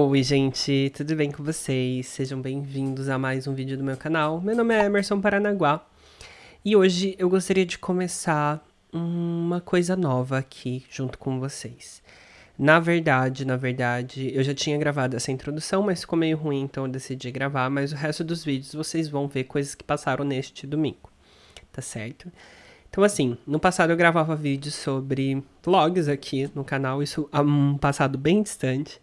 Oi gente, tudo bem com vocês? Sejam bem-vindos a mais um vídeo do meu canal. Meu nome é Emerson Paranaguá e hoje eu gostaria de começar uma coisa nova aqui junto com vocês. Na verdade, na verdade, eu já tinha gravado essa introdução, mas ficou meio ruim, então eu decidi gravar, mas o resto dos vídeos vocês vão ver coisas que passaram neste domingo, tá certo? Então, assim, no passado eu gravava vídeos sobre vlogs aqui no canal, isso há um passado bem distante.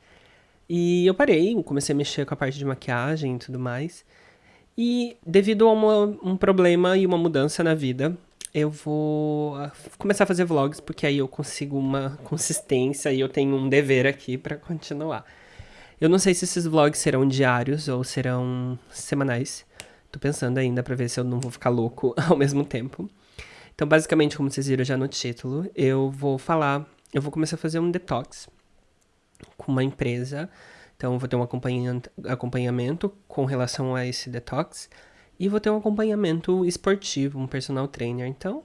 E eu parei, comecei a mexer com a parte de maquiagem e tudo mais. E devido a uma, um problema e uma mudança na vida, eu vou ah, começar a fazer vlogs, porque aí eu consigo uma consistência e eu tenho um dever aqui para continuar. Eu não sei se esses vlogs serão diários ou serão semanais. Tô pensando ainda para ver se eu não vou ficar louco ao mesmo tempo. Então, basicamente, como vocês viram já no título, eu vou falar, eu vou começar a fazer um detox com uma empresa. Então, vou ter um acompanhamento com relação a esse detox e vou ter um acompanhamento esportivo, um personal trainer. Então,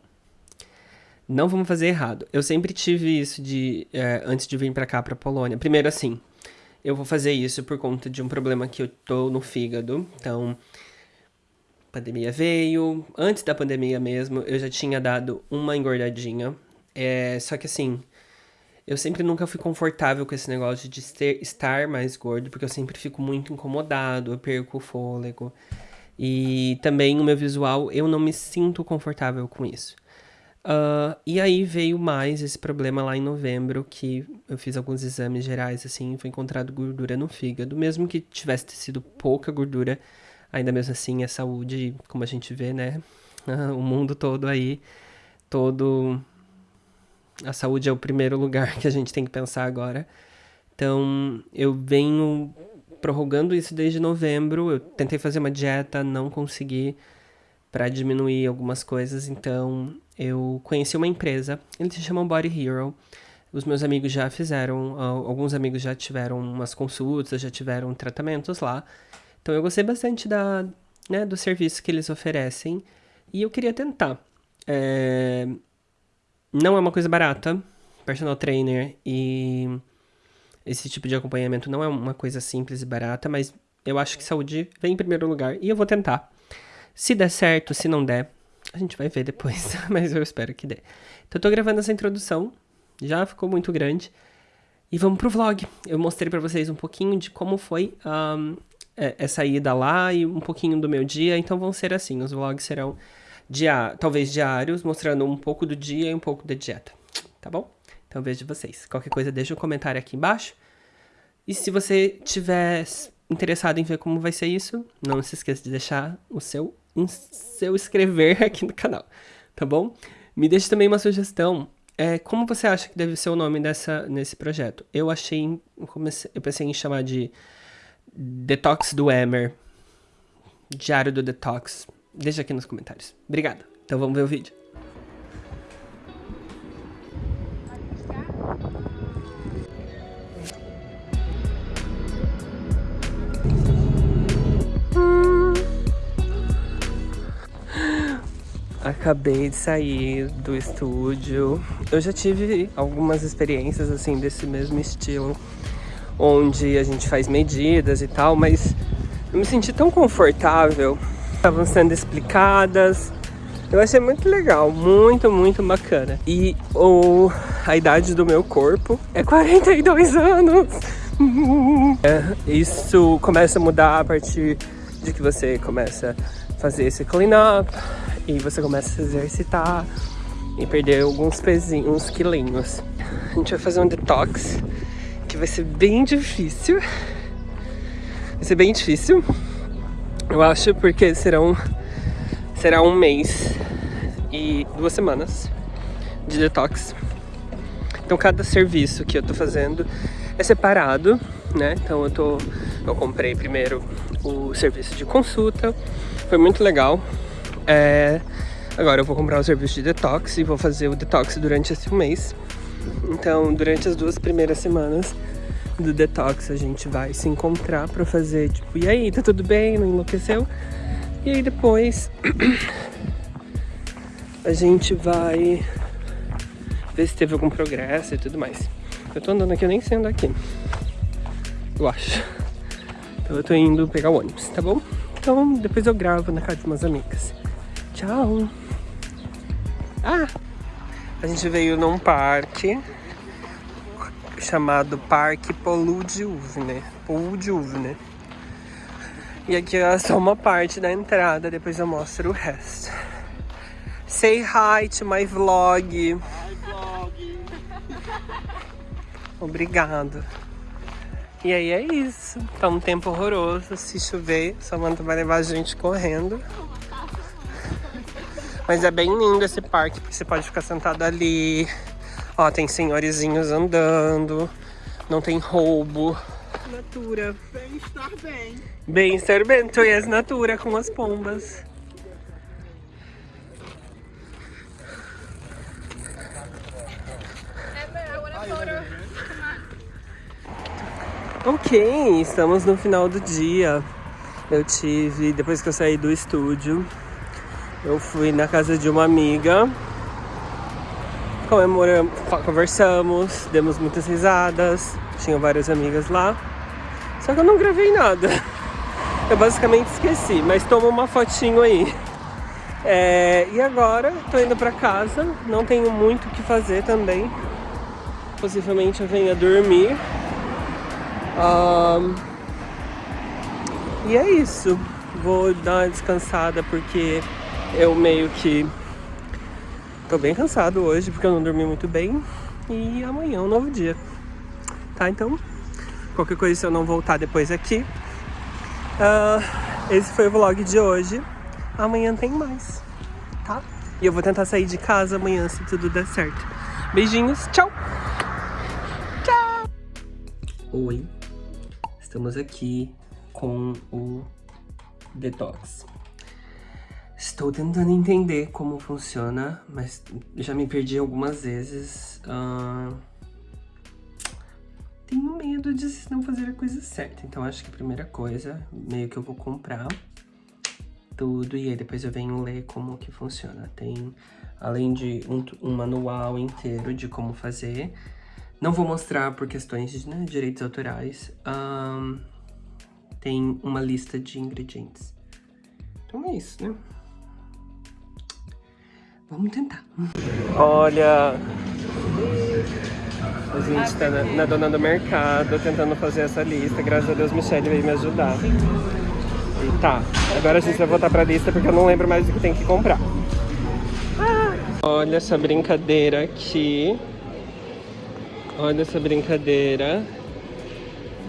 não vamos fazer errado. Eu sempre tive isso de é, antes de vir para cá, para Polônia. Primeiro, assim, eu vou fazer isso por conta de um problema que eu tô no fígado. Então, pandemia veio, antes da pandemia mesmo, eu já tinha dado uma engordadinha. É, só que assim, eu sempre nunca fui confortável com esse negócio de ter, estar mais gordo, porque eu sempre fico muito incomodado, eu perco o fôlego. E também o meu visual, eu não me sinto confortável com isso. Uh, e aí veio mais esse problema lá em novembro, que eu fiz alguns exames gerais, assim, foi encontrado gordura no fígado, mesmo que tivesse sido pouca gordura, ainda mesmo assim a saúde, como a gente vê, né? o mundo todo aí, todo. A saúde é o primeiro lugar que a gente tem que pensar agora. Então, eu venho prorrogando isso desde novembro. Eu tentei fazer uma dieta, não consegui para diminuir algumas coisas. Então, eu conheci uma empresa, eles se chamam Body Hero. Os meus amigos já fizeram, alguns amigos já tiveram umas consultas, já tiveram tratamentos lá. Então eu gostei bastante da, né, do serviço que eles oferecem e eu queria tentar. É... Não é uma coisa barata, personal trainer e esse tipo de acompanhamento não é uma coisa simples e barata, mas eu acho que saúde vem em primeiro lugar e eu vou tentar. Se der certo, se não der, a gente vai ver depois, mas eu espero que dê. Então eu tô gravando essa introdução, já ficou muito grande. E vamos pro vlog. Eu mostrei para vocês um pouquinho de como foi um, essa ida lá e um pouquinho do meu dia. Então vão ser assim, os vlogs serão dia, talvez diários, mostrando um pouco do dia e um pouco da dieta. Tá bom? Então vejo vocês. Qualquer coisa deixa um comentário aqui embaixo. E se você tiver interessado em ver como vai ser isso, não se esqueça de deixar o seu, seu inscrever aqui no canal, tá bom? Me deixe também uma sugestão. É, como você acha que deve ser o nome dessa, nesse projeto? Eu achei, eu pensei em chamar de Detox do Emer. Diário do Detox. Deixa aqui nos comentários. Obrigado. Então vamos ver o vídeo. Acabei de sair do estúdio. Eu já tive algumas experiências assim desse mesmo estilo onde a gente faz medidas e tal, mas eu me senti tão confortável. Estavam sendo explicadas. Eu achei muito legal, muito, muito bacana. E o, a idade do meu corpo é 42 anos. É, isso começa a mudar a partir de que você começa a fazer esse clean up e você começa a se exercitar e perder alguns pezinhos, uns quilinhos. A gente vai fazer um detox que vai ser bem difícil. Vai ser bem difícil, eu acho, porque serão, será um mês e duas semanas de detox. Então cada serviço que eu tô fazendo é separado, né? Então eu tô, eu comprei primeiro o serviço de consulta, foi muito legal. É, agora eu vou comprar o serviço de detox e vou fazer o detox durante esse mês. Então, durante as duas primeiras semanas do detox, a gente vai se encontrar pra fazer, tipo, e aí, tá tudo bem? Não enlouqueceu? E aí depois a gente vai ver se teve algum progresso e tudo mais. Eu tô andando aqui, eu nem sei andar aqui. eu acho. Então eu tô indo pegar o ônibus, tá bom? Então depois eu gravo na casa de umas amigas. Tchau! Ah! A gente veio num parque chamado Parque. Poludiuvne. E aqui é só uma parte da entrada, depois eu mostro o resto. Say hi to my vlog. Hi, vlog. Obrigado. E aí é isso. Tá um tempo horroroso. Se chover, Samanta vai levar a gente correndo. Mas é bem lindo esse parque, porque você pode ficar sentado ali. Ó, tem senhorizinhos andando. Não tem roubo. Natura. Bem-estar bem. Bem-estar bem. Tu és natura com as pombas. Ok, estamos no final do dia. Eu tive, depois que eu saí do estúdio, eu fui na casa de uma amiga. Comemoramos, conversamos, demos muitas risadas. Tinha várias amigas lá. Só que eu não gravei nada. Eu basicamente esqueci, mas toma uma fotinho aí. É, e agora tô indo pra casa, não tenho muito o que fazer também. Possivelmente eu venha dormir. Um, e é isso. Vou dar uma descansada porque eu meio que tô bem cansado hoje porque eu não dormi muito bem. E amanhã é um novo dia. Tá? Então, qualquer coisa se eu não voltar depois aqui. Uh, esse foi o vlog de hoje. Amanhã tem mais, tá? E eu vou tentar sair de casa amanhã se tudo der certo. Beijinhos, tchau! Tchau! Oi, estamos aqui com o Detox. Estou tentando entender como funciona, mas já me perdi algumas vezes. Uh... Tenho medo de não fazer a coisa certa, então acho que a primeira coisa, meio que eu vou comprar tudo e aí depois eu venho ler como que funciona. Tem, além de um, um manual inteiro de como fazer, não vou mostrar por questões de né, direitos autorais, tem uma lista de ingredientes. Então é isso, né? Vamos tentar. Olha, a gente tá na, na, dona do mercado tentando fazer essa lista. Graças a Deus, Michelle veio me ajudar. E tá, agora a gente vai voltar pra lista porque eu não lembro mais do que tem que comprar. Olha essa brincadeira aqui. Olha essa brincadeira.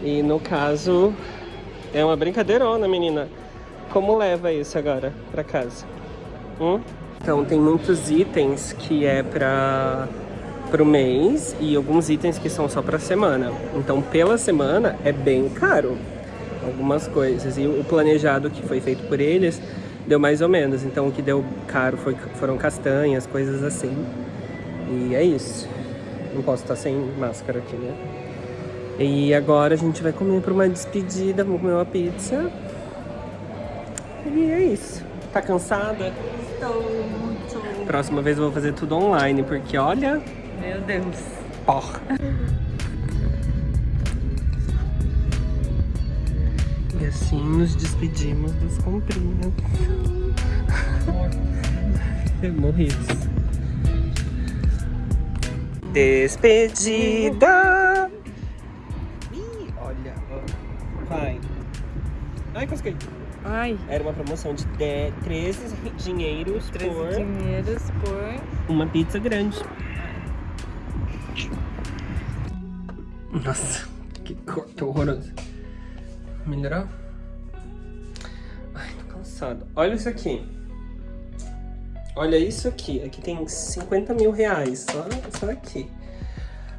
E no caso, é uma brincadeirona, menina. Como leva isso agora pra casa? Hum? Então, tem muitos itens que é pra pro mês e alguns itens que são só pra semana. Então, pela semana é bem caro algumas coisas. E o planejado que foi feito por eles deu mais ou menos. Então o que deu caro foi, foram castanhas, coisas assim. E é isso. Não posso estar sem máscara aqui, né? E agora a gente vai comer para uma despedida, vamos comer uma pizza. E é isso. Tá cansada? Muito. Próxima vez eu vou fazer tudo online, porque olha... Meu Deus. Porra. E assim nos despedimos das comprinhas. Morridos. Despedida! Ih, olha, vai. Ai, cosquei. Ai. Era uma promoção de 10, 13 dinheiros 13 por... dinheiros por... Uma pizza grande. Nossa, que corte horroroso. Melhorou? Ai, tô cansado. Olha isso aqui. Olha isso aqui. Aqui tem 50 mil reais. Só, só aqui.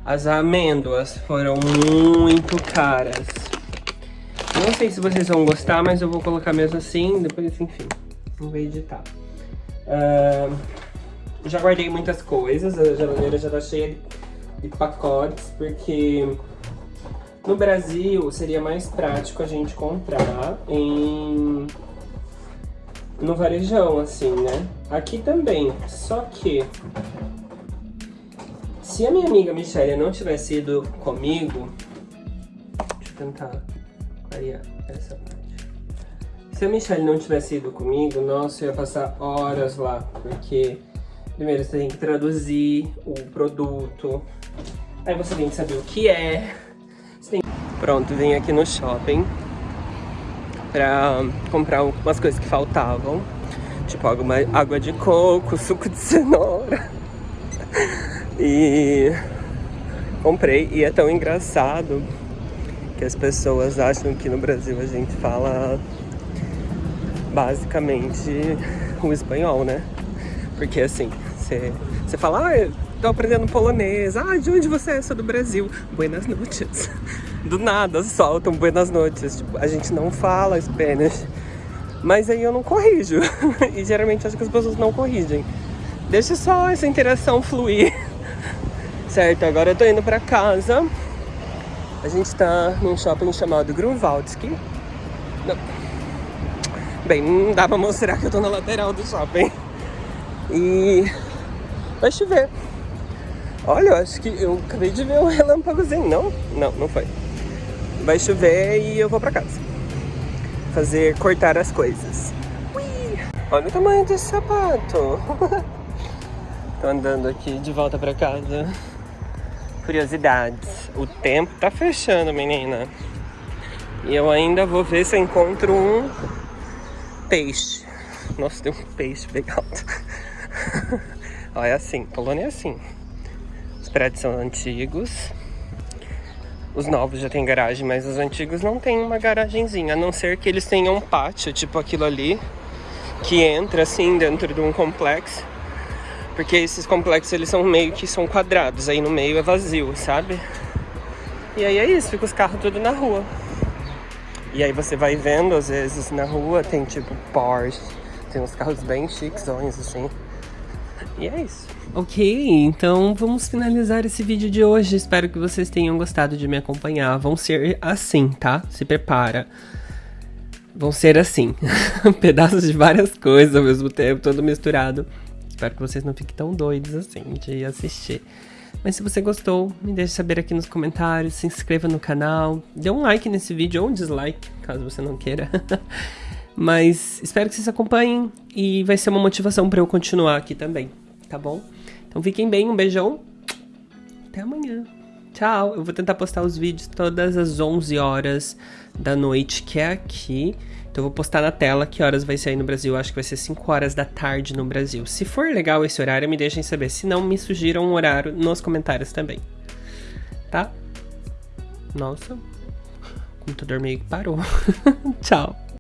As amêndoas foram muito caras. Não sei se vocês vão gostar, mas eu vou colocar mesmo assim. Depois, enfim, vou editar. Uh, já guardei muitas coisas. A geladeira já tá cheia de pacotes, porque no Brasil, seria mais prático a gente comprar em... no varejão, assim, né? Aqui também, só que... Se a minha amiga Michelle não tivesse ido comigo... Deixa eu tentar clarear essa parte. Se a Michelle não tivesse ido comigo, nossa, eu ia passar horas lá, porque primeiro você tem que traduzir o produto, aí você tem que saber o que é. Tem... Pronto, vim aqui no shopping pra comprar umas coisas que faltavam. Tipo água, água de coco, suco de cenoura. E comprei. E é tão engraçado que as pessoas acham que no Brasil a gente fala basicamente o espanhol, né? Porque assim, você fala, ah, tô aprendendo polonês. Ah, de onde você é? Sou do Brasil. Buenas noches. Do nada soltam buenas noches. Tipo, a gente não fala Spanish. Mas aí eu não corrijo. e geralmente acho que as pessoas não corrigem. Deixa só essa interação fluir. Certo, agora eu tô indo pra casa. A gente tá num shopping chamado Grunwaldski. Não. Bem, não dá pra mostrar que eu tô na lateral do shopping. E vai chover. Olha, eu acho que eu acabei de ver um relâmpagozinho. Não? Não, não foi. Vai chover e eu vou pra casa. Fazer, cortar as coisas. Ui! Olha o tamanho desse sapato. Tô andando aqui de volta pra casa. Curiosidades. O tempo tá fechando, menina. E eu ainda vou ver se eu encontro um peixe. Nossa, tem um peixe alto. Olha é assim, Polônia é assim. Os prédios são antigos. Os novos já tem garagem, mas os antigos não tem uma garagenzinha, a não ser que eles tenham um pátio, tipo aquilo ali, que entra assim dentro de um complexo porque esses complexos eles são meio que são quadrados, aí no meio é vazio, sabe? E aí é isso, fica os carros tudo na rua. E aí você vai vendo, às vezes, na rua tem tipo Porsche, tem uns carros bem chiquezões, assim. E é isso. Ok, então vamos finalizar esse vídeo de hoje. Espero que vocês tenham gostado de me acompanhar. Vão ser assim, tá? Se prepara. Vão ser assim. Pedaços de várias coisas ao mesmo tempo, todo misturado. Espero que vocês não fiquem tão doidos assim de assistir. Mas se você gostou, me deixe saber aqui nos comentários, se inscreva no canal, dê um like nesse vídeo ou um dislike, caso você não queira. Mas espero que vocês acompanhem e vai ser uma motivação para eu continuar aqui também, tá bom? Então fiquem bem, um beijão, até amanhã. Tchau! Eu vou tentar postar os vídeos todas as 11 horas da noite, que é aqui. Então eu vou postar na tela que horas vai sair no Brasil. Acho que vai ser 5 horas da tarde no Brasil. Se for legal esse horário, me deixem saber. Se não, me sugiram um horário nos comentários também. Tá? Nossa. O computador meio que parou. Tchau.